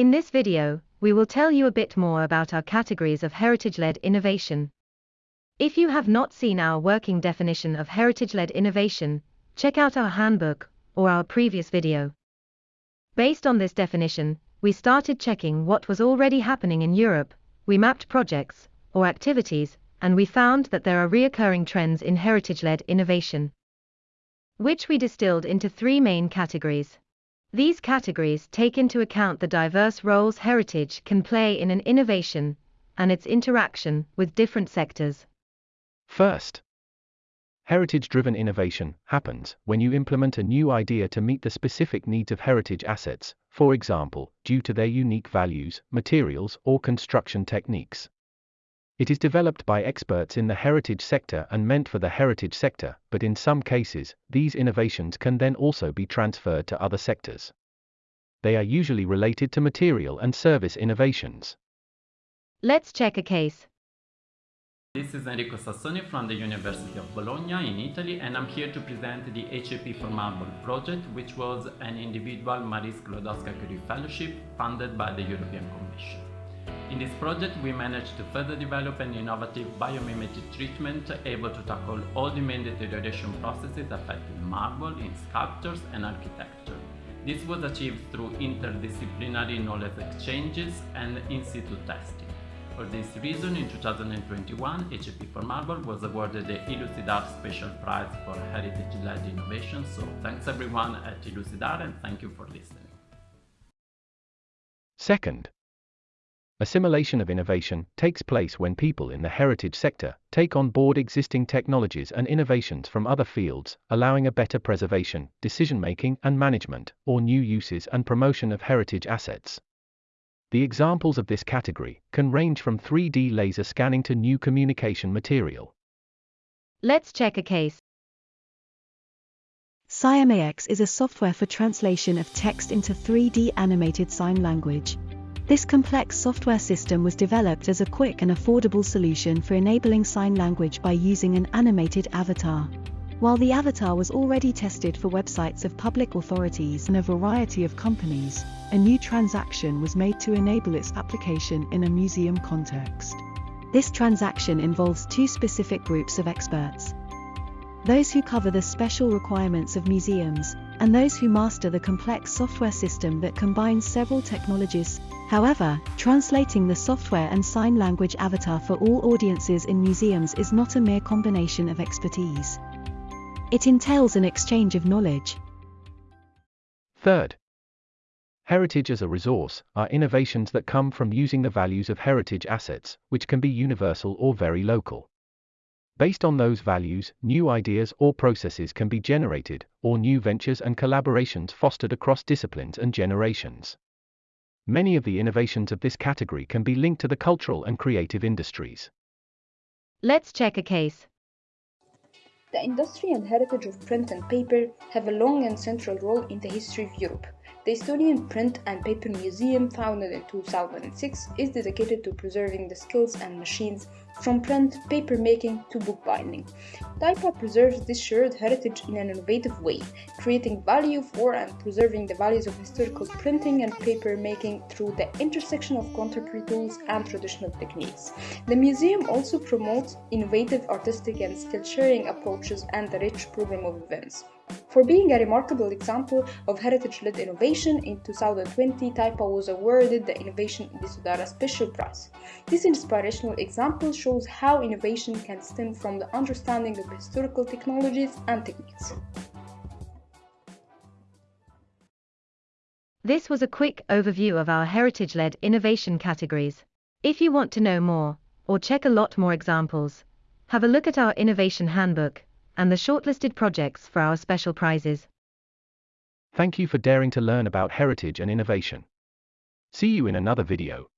In this video, we will tell you a bit more about our categories of heritage-led innovation. If you have not seen our working definition of heritage-led innovation, check out our handbook or our previous video. Based on this definition, we started checking what was already happening in Europe, we mapped projects or activities, and we found that there are reoccurring trends in heritage-led innovation, which we distilled into three main categories. These categories take into account the diverse roles heritage can play in an innovation and its interaction with different sectors. First, heritage driven innovation happens when you implement a new idea to meet the specific needs of heritage assets, for example, due to their unique values, materials, or construction techniques. It is developed by experts in the heritage sector and meant for the heritage sector, but in some cases, these innovations can then also be transferred to other sectors. They are usually related to material and service innovations. Let's check a case. This is Enrico Sassoni from the University of Bologna in Italy and I'm here to present the HAP for Marble project which was an individual Marie Sklodowska-Curie Fellowship funded by the European Commission. In this project, we managed to further develop an innovative biomimetic treatment able to tackle all the main deterioration processes affecting marble in sculptures and architecture. This was achieved through interdisciplinary knowledge exchanges and in situ testing. For this reason, in 2021, HAP for Marble was awarded the ILUCIDARE Special Prize for Heritage-led Innovation. So thanks everyone at ILUCIDARE and thank you for listening. Second, Assimilation of innovation takes place when people in the heritage sector take on board existing technologies and innovations from other fields, allowing a better preservation, decision making and management, or new uses and promotion of heritage assets. The examples of this category can range from 3D laser scanning to new communication material. Let's check a case. SiMAX is a software for translation of text into 3D animated sign language. This complex software system was developed as a quick and affordable solution for enabling sign language by using an animated avatar. While the avatar was already tested for websites of public authorities and a variety of companies, a new transaction was made to enable its application in a museum context. This transaction involves two specific groups of experts. Those who cover the special requirements of museums, and those who master the complex software system that combines several technologies However, translating the software and sign language avatar for all audiences in museums is not a mere combination of expertise. It entails an exchange of knowledge. Third, heritage as a resource are innovations that come from using the values of heritage assets, which can be universal or very local. Based on those values, new ideas or processes can be generated, or new ventures and collaborations fostered across disciplines and generations. Many of the innovations of this category can be linked to the cultural and creative industries. Let's check a case. The industry and heritage of print and paper have a long and central role in the history of Europe. The Estonian Print and Paper Museum, founded in 2006, is dedicated to preserving the skills and machines from print, paper making to bookbinding. TYPA preserves this shared heritage in an innovative way, creating value for and preserving the values of historical printing and paper making through the intersection of contemporary tools and traditional techniques. The museum also promotes innovative artistic and skill sharing approaches and a rich program of events. For being a remarkable example of heritage-led innovation, in 2020 TYPA was awarded the Innovation ILUCIDARE Special Prize. This inspirational example shows how innovation can stem from the understanding of historical technologies and techniques. This was a quick overview of our heritage-led innovation categories. If you want to know more, or check a lot more examples, have a look at our innovation handbook and the shortlisted projects for our special prizes. Thank you for daring to learn about heritage and innovation. See you in another video.